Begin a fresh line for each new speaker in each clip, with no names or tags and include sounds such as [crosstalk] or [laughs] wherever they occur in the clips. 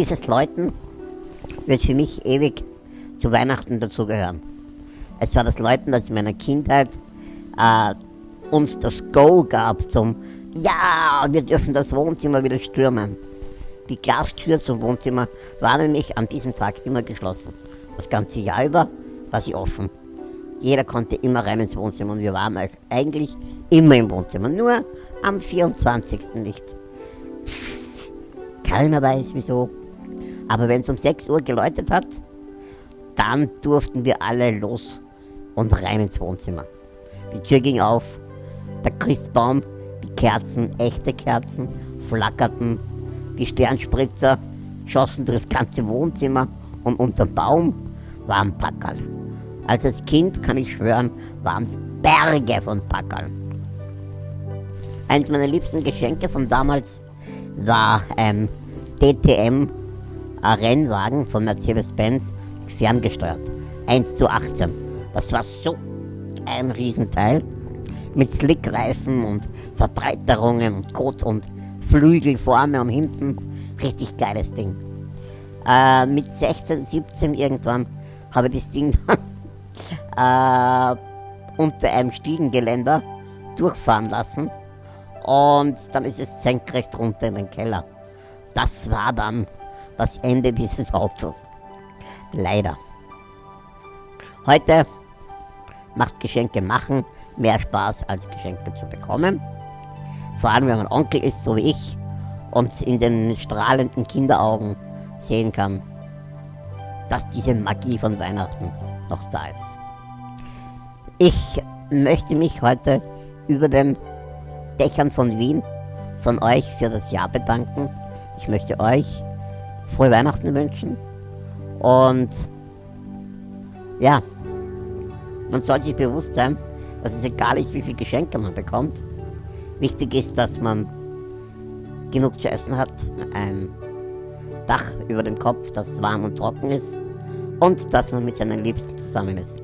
dieses Läuten wird für mich ewig zu Weihnachten dazugehören. Es war das Läuten, das in meiner Kindheit äh, uns das Go gab zum Ja, wir dürfen das Wohnzimmer wieder stürmen. Die Glastür zum Wohnzimmer war nämlich an diesem Tag immer geschlossen. Das ganze Jahr über war sie offen. Jeder konnte immer rein ins Wohnzimmer und wir waren eigentlich immer im Wohnzimmer. Nur am 24. nicht. Keiner weiß wieso. Aber wenn es um 6 Uhr geläutet hat, dann durften wir alle los und rein ins Wohnzimmer. Die Tür ging auf, der Christbaum, die Kerzen, echte Kerzen, flackerten, die Sternspritzer schossen durch das ganze Wohnzimmer und unterm Baum waren Packerl. Also als Kind, kann ich schwören, waren es Berge von Packerl. Eins meiner liebsten Geschenke von damals war ein DTM Rennwagen von Mercedes-Benz ferngesteuert. 1 zu 18. Das war so ein Riesenteil mit Slickreifen und Verbreiterungen und Kot und Flügel vorne und hinten. Richtig geiles Ding. Äh, mit 16, 17 irgendwann habe ich das Ding [laughs] äh, unter einem Stiegengeländer durchfahren lassen und dann ist es senkrecht runter in den Keller. Das war dann das Ende [laughs] dieses Autos. Leider. Heute macht Geschenke machen mehr Spaß als Geschenke zu bekommen. Vor allem, wenn man Onkel ist, so wie ich, und in den strahlenden Kinderaugen sehen kann, dass diese Magie von Weihnachten noch da ist. Ich möchte mich heute über den Dächern von Wien von euch für das Jahr bedanken. Ich möchte euch frohe Weihnachten wünschen und ja, man soll sich bewusst sein, dass es egal ist, wie viele Geschenke man bekommt. Wichtig ist, dass man genug zu essen hat, ein Dach über dem Kopf, das warm und trocken ist und dass man mit seinen Liebsten zusammen ist.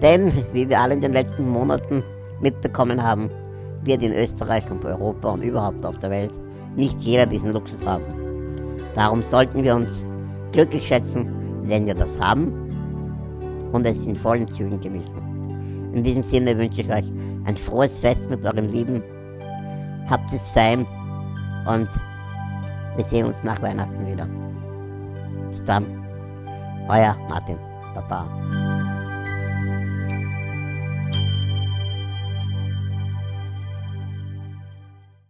Denn, wie wir alle in den letzten Monaten mitbekommen haben, wird in Österreich und Europa und überhaupt auf der Welt nicht jeder diesen Luxus haben. Darum sollten wir uns glücklich schätzen, wenn wir das haben und es in vollen Zügen genießen. In diesem Sinne wünsche ich euch ein frohes Fest mit euren Lieben. Habt es fein und wir sehen uns nach Weihnachten wieder. Bis dann, euer Martin. Baba.